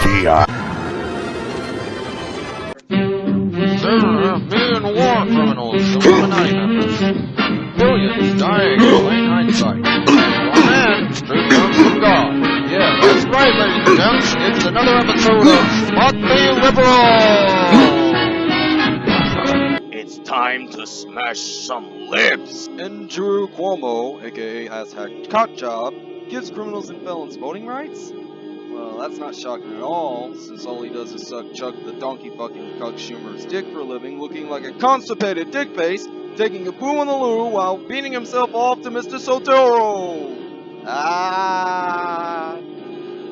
TVPI. There have been war criminals, Illuminati members. Billions dying in plain hindsight. One man straight down from God. Yeah, that's right, ladies and gents. It's another episode of Spot the Liberal! It's time to smash some lips. Andrew Cuomo, aka hashtag Cockjob, gives criminals and felons voting rights? Well, that's not shocking at all, since all he does is suck Chuck the donkey fucking cuck Schumer's dick for a living, looking like a constipated dick face, taking a poo in the loo while beating himself off to Mr. Soetoro! Ah!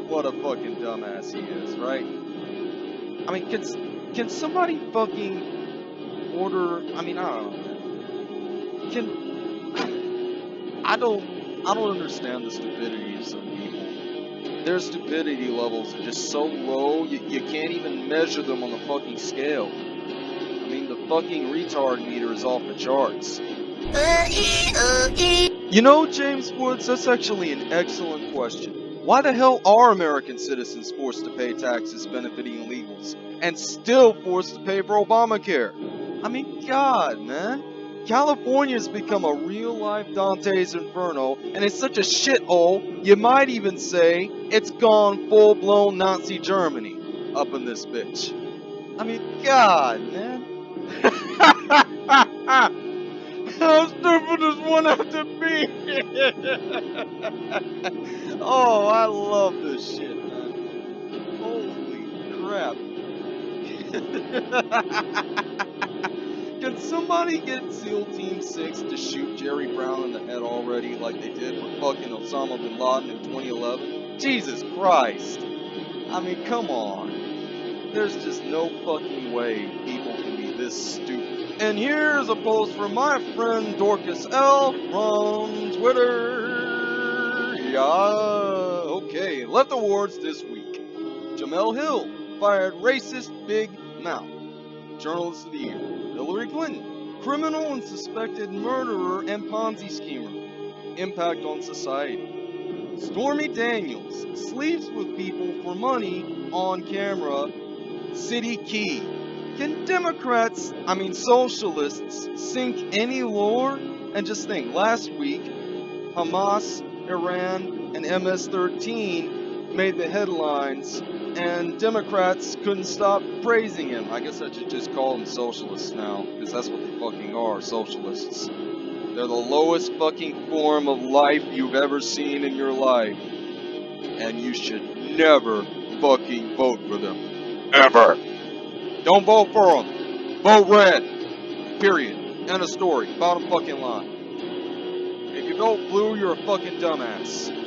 What a fucking dumbass he is, right? I mean, can, can somebody fucking order, I mean, I don't know. Can, I don't, I don't understand the stupidity of some people their stupidity levels are just so low, you, you can't even measure them on the fucking scale. I mean, the fucking retard meter is off the charts. You know, James Woods, that's actually an excellent question. Why the hell are American citizens forced to pay taxes benefiting illegals, and still forced to pay for Obamacare? I mean, God, man. California's become a real-life Dante's Inferno, and it's such a shithole, you might even say it's gone full-blown Nazi Germany up in this bitch. I mean, God, man. How stupid does one have to be? oh, I love this shit, man. Holy crap. Can somebody get SEAL Team 6 to shoot Jerry Brown in the head already like they did with fucking Osama Bin Laden in 2011? Jesus Christ. I mean, come on. There's just no fucking way people can be this stupid. And here's a post from my friend Dorcas L from Twitter. Yeah, okay. Left awards this week. Jemele Hill fired racist big mouth. Journalist of the Year. Hillary Clinton, criminal and suspected murderer and Ponzi schemer. Impact on society. Stormy Daniels sleeps with people for money on camera. City Key. Can Democrats, I mean socialists, sink any lower? And just think, last week, Hamas, Iran, and MS-13 made the headlines and Democrats couldn't stop praising him. I guess I should just call them socialists now, because that's what they fucking are, socialists. They're the lowest fucking form of life you've ever seen in your life. And you should never fucking vote for them. Ever. Don't vote for them. Vote red. Period. End of story. Bottom fucking line. If you vote blue, you're a fucking dumbass.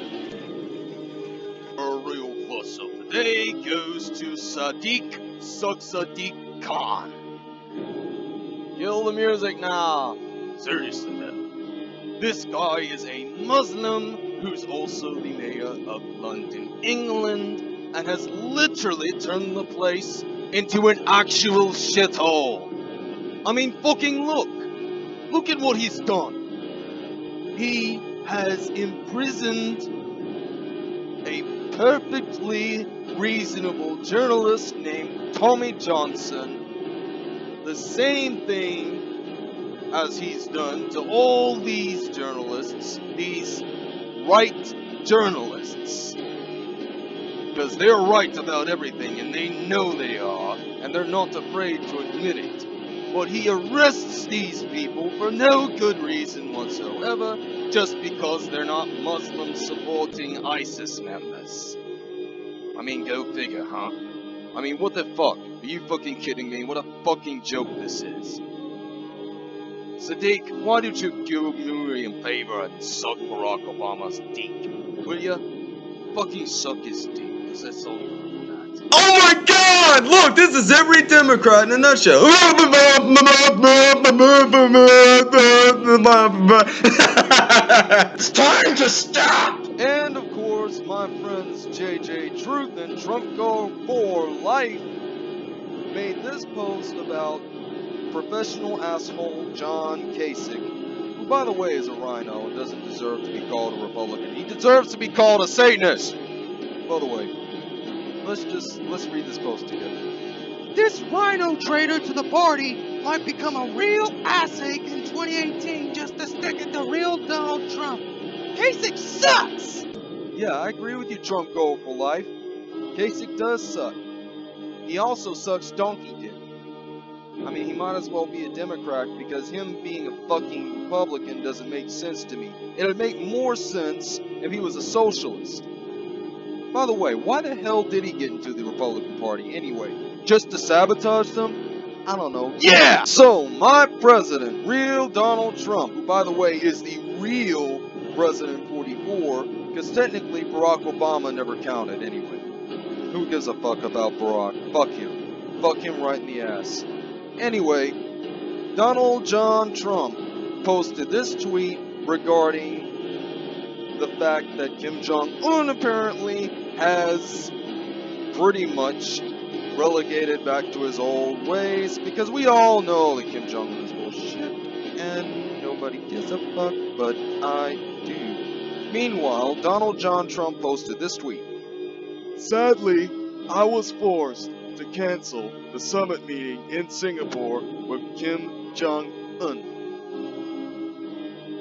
Fuss the day goes to Sadiq Suck Sadiq Khan. Kill the music now. Seriously though. This guy is a Muslim who's also the mayor of London, England, and has literally turned the place into an actual shithole. I mean, fucking look. Look at what he's done. He has imprisoned a perfectly reasonable journalist named Tommy Johnson. The same thing as he's done to all these journalists, these right journalists. Because they're right about everything and they know they are, and they're not afraid to admit it. But he arrests these people for no good reason whatsoever, just because they're not Muslim supporting ISIS members. I mean, go figure, huh? I mean, what the fuck? Are you fucking kidding me? What a fucking joke this is. Sadiq, why don't you do me a favor and suck Barack Obama's dick? Will ya? Fucking suck his dick, cause that's all you got. Oh my god! Look, this is every Democrat in a nutshell. It's time to stop! And of course, my friends JJ Truth and Trump Go for Life made this post about professional asshole John Kasich, who by the way is a RINO and doesn't deserve to be called a Republican. He deserves to be called a Satanist! By the way, let's just let's read this post together. This RINO traitor to the party might become a real asshake in 2018 just to stick it to real Donald Trump. Kasich sucks! Yeah, I agree with you, Trump Goal for life. Kasich does suck. He also sucks donkey dick. I mean, he might as well be a Democrat because him being a fucking Republican doesn't make sense to me. It would make more sense if he was a socialist. By the way, why the hell did he get into the Republican Party anyway? Just to sabotage them? I don't know. Yeah! So, my president, real Donald Trump, who by the way is the real President 44, because technically Barack Obama never counted anyway. Who gives a fuck about Barack? Fuck him. Fuck him right in the ass. Anyway, Donald John Trump posted this tweet regarding the fact that Kim Jong Un apparently has pretty much relegated back to his old ways because we all know that Kim Jong Un is bullshit and nobody gives a fuck, but I. Meanwhile, Donald John Trump posted this tweet. Sadly, I was forced to cancel the summit meeting in Singapore with Kim Jong Un.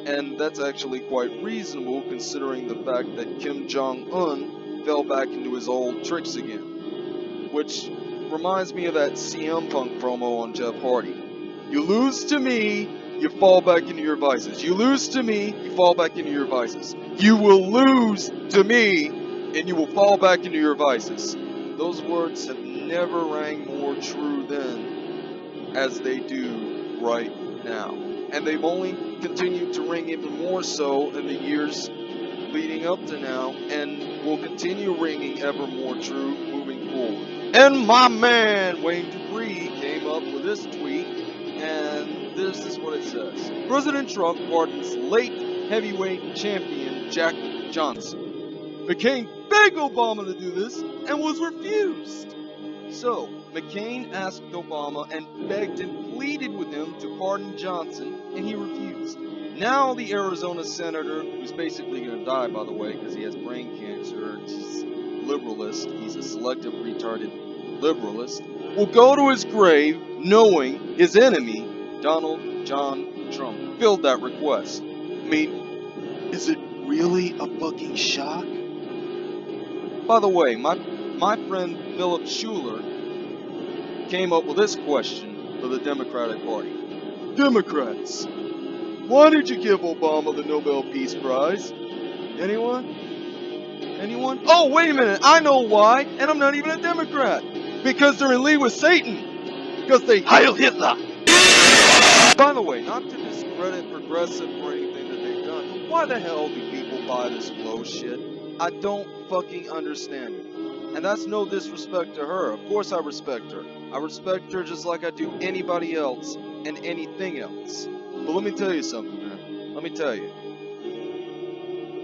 And that's actually quite reasonable considering the fact that Kim Jong Un fell back into his old tricks again. Which reminds me of that CM Punk promo on Jeff Hardy. You lose to me, you fall back into your vices. You lose to me, you fall back into your vices. You will lose to me, and you will fall back into your vices. Those words have never rang more true then as they do right now. And they've only continued to ring even more so in the years leading up to now, and will continue ringing ever more true moving forward. And my man Wayne Dupree came up with this tweet, this is what it says. President Trump pardons late heavyweight champion Jack Johnson. McCain begged Obama to do this and was refused. So, McCain asked Obama and begged and pleaded with him to pardon Johnson, and he refused. Now the Arizona senator, who's basically going to die, by the way, because he has brain cancer, he's liberalist, he's a selective retarded liberalist, will go to his grave knowing his enemy, Donald John Trump, filled that request. I mean, is it really a fucking shock? By the way, my my friend Philip Schuler came up with this question for the Democratic Party. Democrats, why did you give Obama the Nobel Peace Prize? Anyone? Anyone? Oh, wait a minute, I know why, and I'm not even a Democrat. Because they're in league with Satan. Because they Heil Hitler. By the way, not to discredit progressive or anything that they've done, why the hell do people buy this flow shit? I don't fucking understand it. And that's no disrespect to her. Of course I respect her. I respect her just like I do anybody else and anything else. But let me tell you something, man. Let me tell you.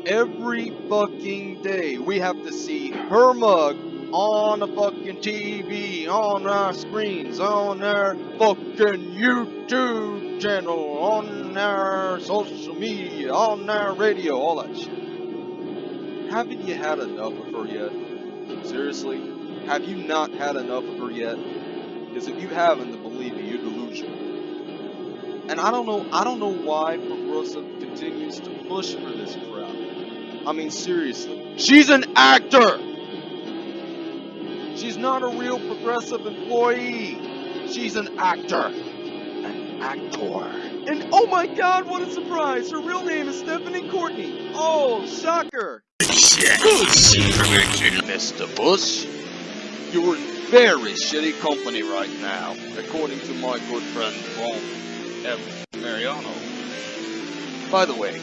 Every fucking day we have to see her mug on the fucking TV, on our screens, on our fucking YouTube channel, on our social media, on our radio, all that shit. Haven't you had enough of her yet? Seriously? Have you not had enough of her yet? Because if you haven't, then believe me, you're delusional. And I don't know, I don't know why Progressive continues to push for this crap. I mean, seriously. She's an actor! She's not a real progressive employee. She's an actor. An actor. And oh my god, what a surprise! Her real name is Stephanie Courtney. Oh, shocker! Mr. Bush, You're in very shitty company right now, according to my good friend Ron F. Mariano. By the way,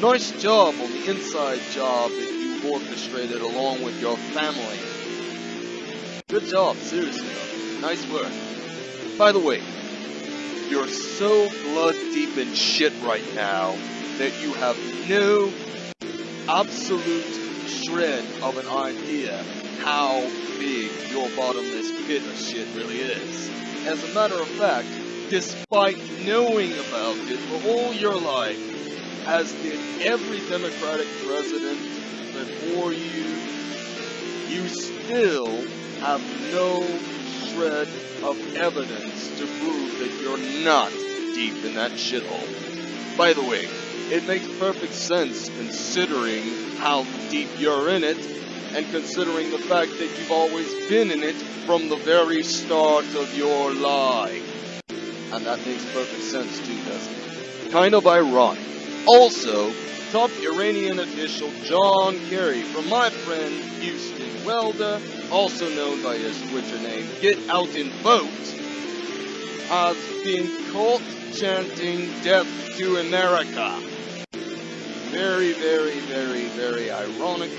nice job on the inside job that you orchestrated along with your family. Good job, seriously. Nice work. By the way, you're so blood deep in shit right now that you have no absolute shred of an idea how big your bottomless pit of shit really is. As a matter of fact, despite knowing about it for all your life, as did every Democratic president before you, you still have no shred of evidence to prove that you're not deep in that shithole. By the way, it makes perfect sense considering how deep you're in it, and considering the fact that you've always been in it from the very start of your life. And that makes perfect sense too, doesn't it? Kind of ironic. Also, top Iranian official John Kerry from my friend Houston Welda, also known by his Twitter name Get Out and Vote, has been caught chanting Death to America. Very, very, very, very ironic,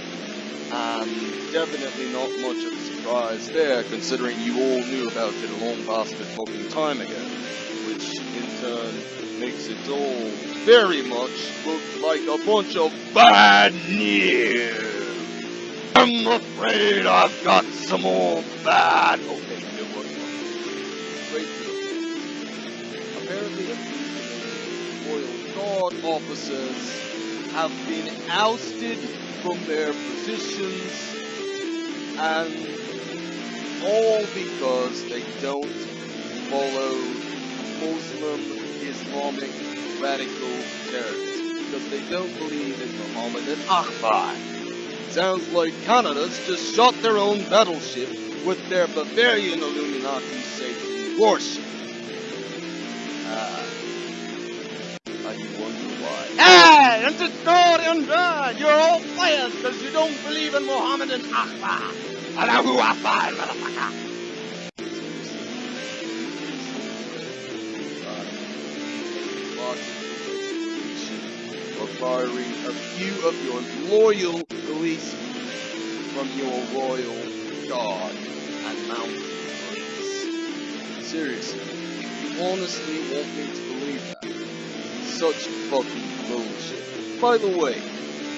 and definitely not much of a surprise there, considering you all knew about it a long bastard fucking time ago, which in turn makes it all very much look like a bunch of bad news. I'm afraid I've got some more bad. Okay, good one. Straight to the point. Apparently, a few Canadian Royal Guard officers have been ousted from their positions, and all because they don't follow Muslim Islamic radical terrorism because they don't believe in Muhammad and Akbar. Sounds like Canada's just shot their own battleship with their Bavarian Illuminati Satan worship. Ah. and you wonder why. Hey, it's a story undone! You're all fired because you don't believe in Muhammad and Akbar! Allahu Akbar, motherfucker! Requiring a few of your loyal policemen from your royal guard and mounted police. Seriously, if you honestly want me to believe that, such fucking bullshit. By the way,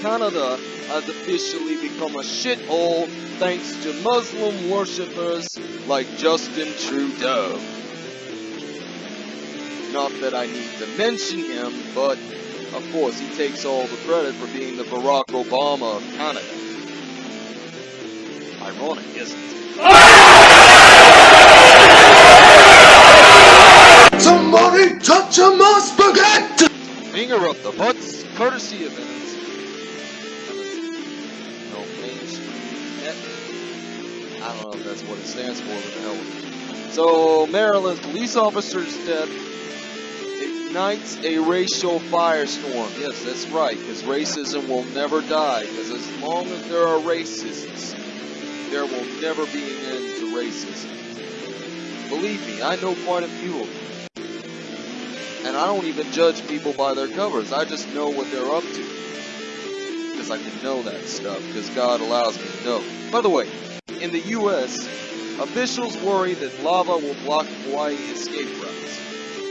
Canada has officially become a shithole thanks to Muslim worshippers like Justin Trudeau. Not that I need to mention him, but of course he takes all the credit for being the Barack Obama of Canada. Ironic, isn't it? Somebody touch a my spaghetti! Finger up the butts, courtesy of Evans. No, mainstream. Eh. I don't know if that's what it stands for, what the hell with it. So, Maryland police officer's death ignites a racial firestorm. Yes, that's right, because racism will never die, because as long as there are racists, there will never be an end to racism. Believe me, I know quite a few of them. And I don't even judge people by their covers. I just know what they're up to. Because I can know that stuff. Because God allows me to know. By the way, in the U.S., officials worry that lava will block Hawaii escape routes.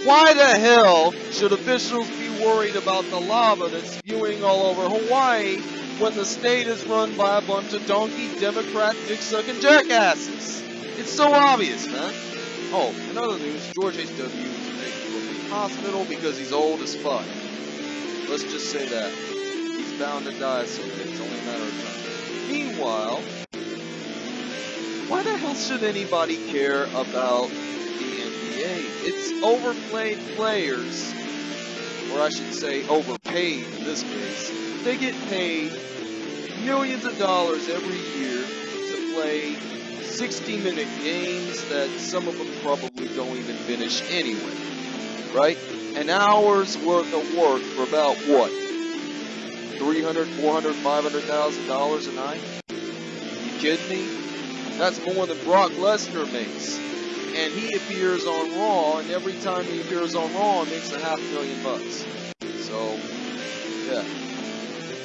Why the hell should officials be worried about the lava that's spewing all over Hawaii when the state is run by a bunch of donkey Democrat dick-sucking jackasses? It's so obvious, man. Oh, in other news, George H.W. is to a hospital because he's old as fuck. Let's just say that. He's bound to die someday. It's only a matter of time. Meanwhile, why the hell should anybody care about the NBA? It's overplayed players, or I should say overpaid in this case. They get paid millions of dollars every year to play 60 minute games that some of them probably don't even finish anyway. Right? An hour's worth of work for about what? 300, 400, 500,000 dollars a night? You kidding me? That's more than Brock Lesnar makes. And he appears on Raw, and every time he appears on Raw, he makes a half million bucks. So, yeah.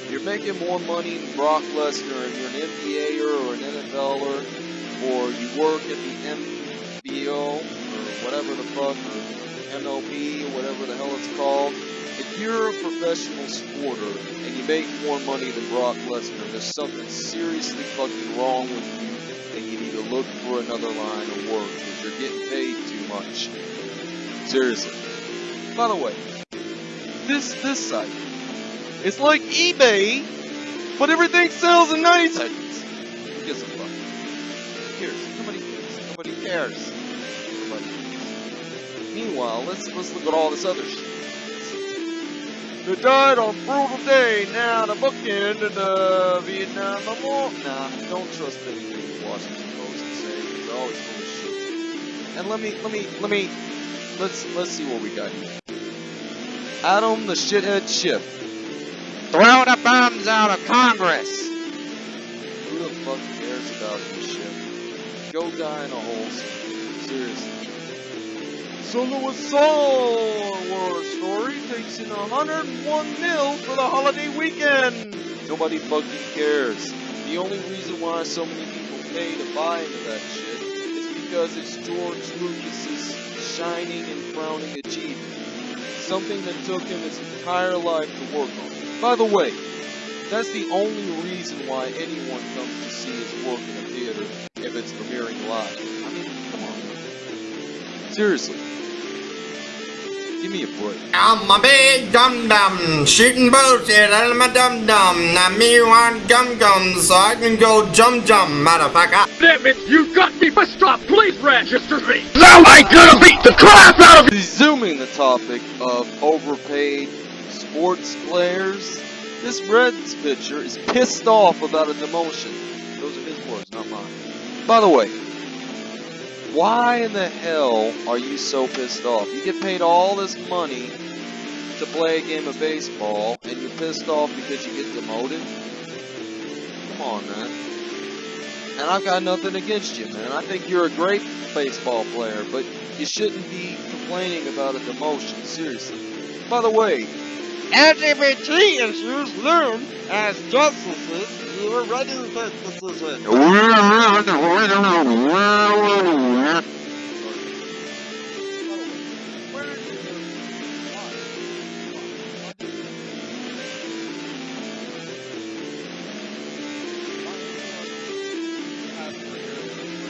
You're making more money than Brock Lesnar, and you're an NBAer or an NFLer, or you work at the MBO, or whatever the fuck, or MLB, or whatever the hell it's called. If you're a professional sporter, and you make more money than Brock Lesnar, there's something seriously fucking wrong with you and you need to look for another line of work because you're getting paid too much. Seriously. By the way, this this site, it's like eBay, but everything sells in 90 seconds. Who gives a fuck? Who cares? Nobody cares. Nobody cares. Nobody cares. Meanwhile, let's let's look at all this other shit. They died on a brutal day. Now the bookend of the Vietnam Memorial. Nah, don't trust anything the Washington Post can say. They're always full of shit. And let me let me let me let's let's see what we got here. Adam the shithead Schiff. Throw the bombs out of Congress! Who the fuck cares about this shit? Go die in a hole. Seriously. So Louis Star Wars story takes in 101 mil for the holiday weekend. Nobody fucking cares. The only reason why so many people pay to buy into that shit is because it's George Lucas's shining and crowning achievement. Something that took him his entire life to work on. By the way, that's the only reason why anyone comes to see his work in a theater if it's premiering live. I mean, come on. Seriously. Give me a break. I'm a big dum dum, shooting bullshit out of my dum dum. Now me want gum gum, so I can go jump jump, motherfucker. Damn it, you got me pissed off. Please register me. Now I gotta beat the crap out of Resuming the topic of overpaid sports players, this Reds pitcher is pissed off about a demotion. Those are his words, not mine. By the way, why in the hell are you so pissed off? You get paid all this money to play a game of baseball, and you're pissed off because you get demoted? Come on, man. And I've got nothing against you, man. I think you're a great baseball player, but you shouldn't be complaining about a demotion, seriously. By the way, LGBT issues loom as justices you are ready to take decisions.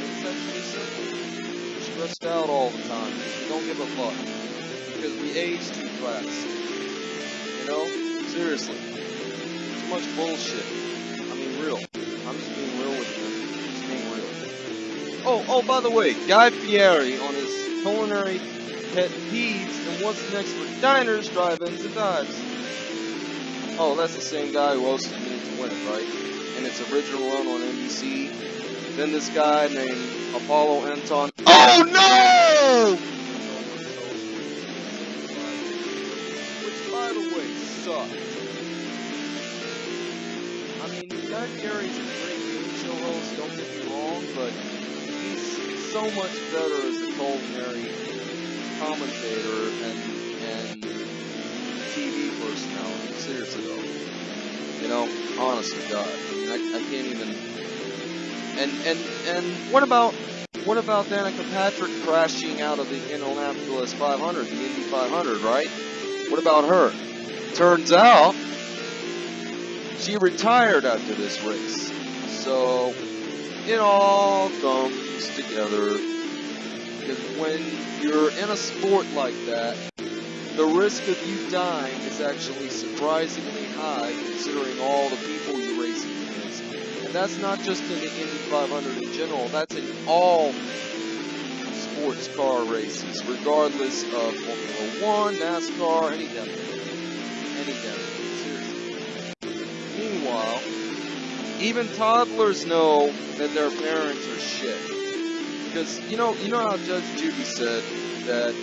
It's actually simple. Stressed out all the time we don't give a fuck. Because we age too fast. You know? Seriously. Too much bullshit. I mean, real. I'm just being real with you. Just being real. Oh, oh, by the way, Guy Fieri on his culinary pet peeves and what's next for diners, drive-ins, and dives. Oh, that's the same guy who hosted Minute to Win It, right? And its original run on NBC. Then this guy named Apolo Anton. Oh no! I mean, Guy Fieri's a great game show host, don't get me wrong, but he's so much better as a culinary commentator and and TV personality. Seriously though, you know, honestly, God, I I, I can't even. And and and what about what about Danica Patrick crashing out of the Indianapolis 500, the Indy 500, right? What about her? Turns out she retired after this race. So it all comes together because when you're in a sport like that, the risk of you dying is actually surprisingly high considering all the people you're racing against. And that's not just in the Indy 500 in general, that's in all sports car races, regardless of Formula One, NASCAR, any damn thing. Meanwhile, even toddlers know that their parents are shit. Because you know, you know how Judge Judy said that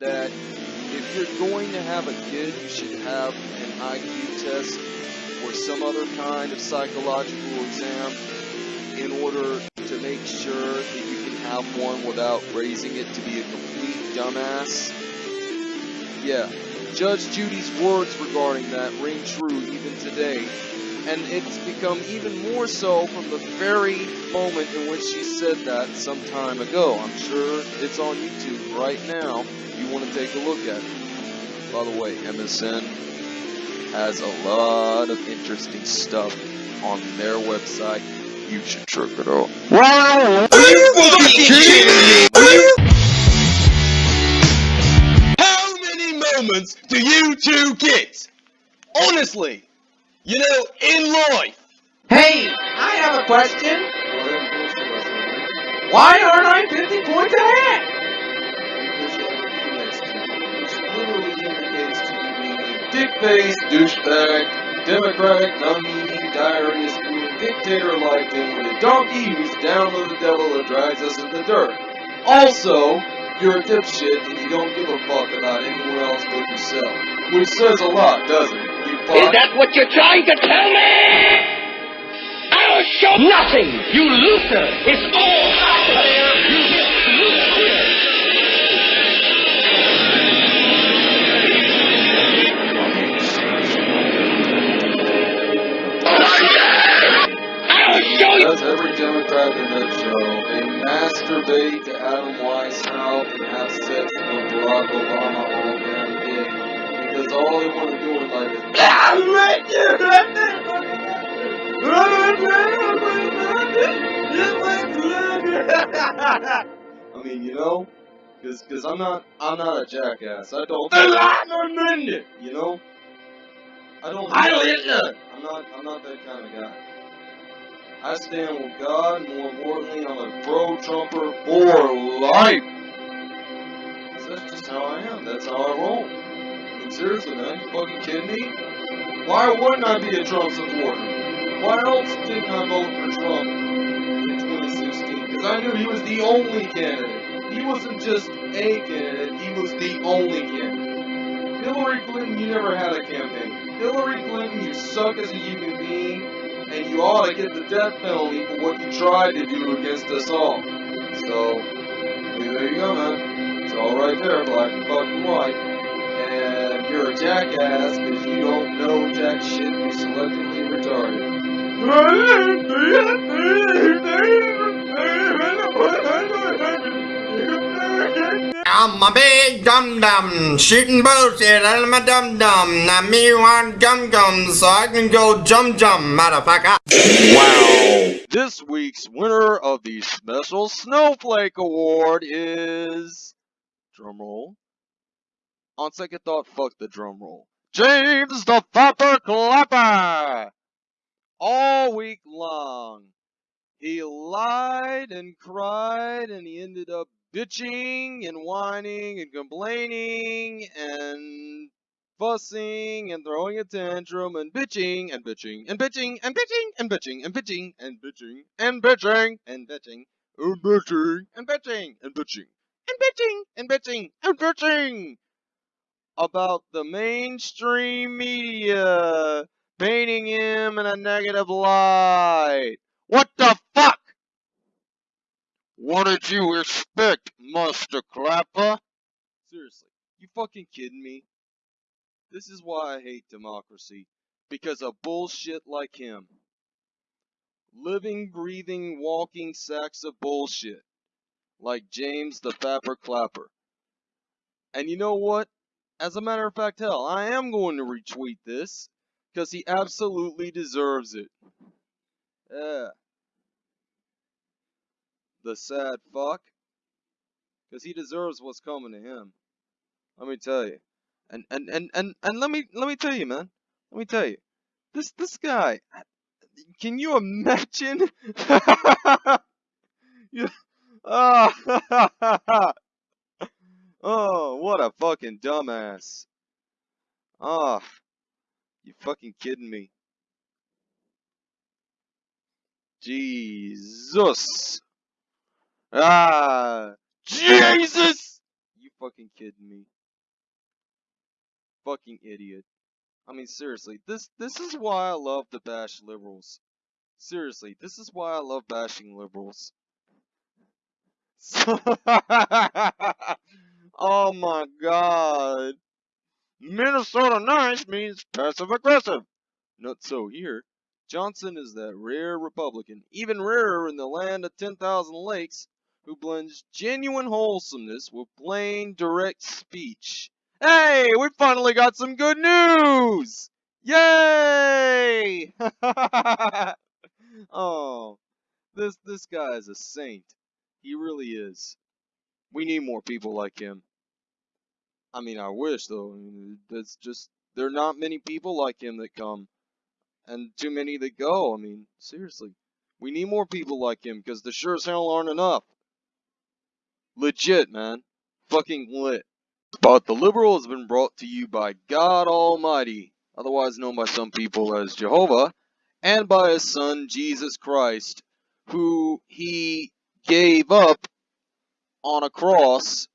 that if you're going to have a kid, you should have an IQ test or some other kind of psychological exam in order to make sure that you can have one without raising it to be a complete dumbass. Yeah, Judge Judy's words regarding that ring true even today. And it's become even more so from the very moment in which she said that some time ago. I'm sure it's on YouTube right now. If you want to take a look at it. By the way, MSN has a lot of interesting stuff on their website. You should check it out. Are you fucking kidding me? Are you? Many do you two get? Honestly, you know, in life. Hey, I have a question. Why aren't I 50 points ahead? Because you have a D next to you, which literally indicates to you being a dick-faced, douchebag, democratic, non-meaning, diarrhea-spewing dictator like him with a donkey who's down with the devil that drags us in the dirt. Also, you're a dipshit and you don't give a fuck about anyone else but yourself. Which says a lot, doesn't it? You Is that what you're trying to tell me? I'll show nothing, you loser! It's all out I'll show you! Does every Democrat in that show, they masturbate to Adam Weishaupt and have sex with Barack Obama all damn day. Because all they want to do in life is I mean, you know, because cause I'm not I'm not a jackass. I don't you know. I don't. I don't. I'm not. I'm not that kind of guy. I stand with God. More importantly, I'm a pro-Trumper for life. 'Cause That's just how I am. That's how I roll. I mean, seriously, man, you fucking kidding me? Why wouldn't I be a Trump supporter? Why else didn't I vote for Trump in 2016? Because I knew he was the only candidate. He wasn't just a candidate, he was the only candidate. Hillary Clinton, you never had a campaign. Hillary Clinton, you suck as a human being, you ought to get the death penalty for what you tried to do against us all. So, there you go, man. It's all right there, black and fucking white. And you're a jackass because you don't know jack shit. You're selectively retarded. I'm a big dum dum, shooting bullshit out of my dum dum. Now me want gum gum so I can go jum jum, motherfucker. Wow. This week's winner of the Special Snowflake Award is. Drumroll. On second thought, fuck the drumroll. James the Fapper Clapper! All week long, he lied and cried and he ended up bitching and whining and complaining and fussing and throwing a tantrum and bitching and bitching and bitching and bitching and bitching and bitching and bitching and bitching and bitching and bitching and bitching and bitching and bitching and bitching and bitching about the mainstream media painting him in a negative light. What the fuck? What did you expect, Master Clapper? Seriously, you fucking kidding me? This is why I hate democracy. Because of bullshit like him. Living, breathing, walking sacks of bullshit. Like James the Fapper Clapper. And you know what? As a matter of fact, hell, I am going to retweet this. Because he absolutely deserves it. Yeah. The sad fuck. Because he deserves what's coming to him. Let me tell you. And and and and and let me let me tell you, man. Let me tell you. This this guy. Can you imagine? you, oh, oh, what a fucking dumbass. Oh, you fucking kidding me? Jesus. Ah, Jesus. You fucking kidding me? Fucking idiot. I mean, seriously, this this is why I love to bash liberals. Seriously, this is why I love bashing liberals. oh my god. Minnesota nice means passive aggressive. Not so here. Johnson is that rare Republican, even rarer in the land of 10,000 lakes, who blends genuine wholesomeness with plain, direct speech. Hey, we finally got some good news! Yay! oh, this this guy is a saint. He really is. We need more people like him. I mean, I wish though. I that's just there are not many people like him that come, and too many that go. I mean, seriously, we need more people like him because there sure as hell aren't enough. Legit, man. Fucking lit. But the liberal has been brought to you by God Almighty, otherwise known by some people as Jehovah, and by his son Jesus Christ, who he gave up on a cross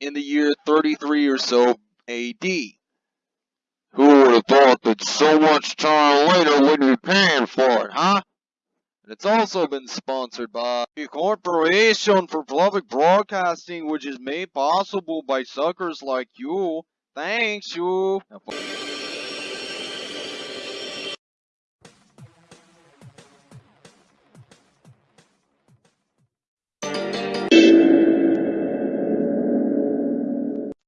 in the year 33 or so AD. Who would have thought that so much time later we'd be paying for it, huh? It's also been sponsored by the Corporation for Public Broadcasting, which is made possible by suckers like you. Thanks, you.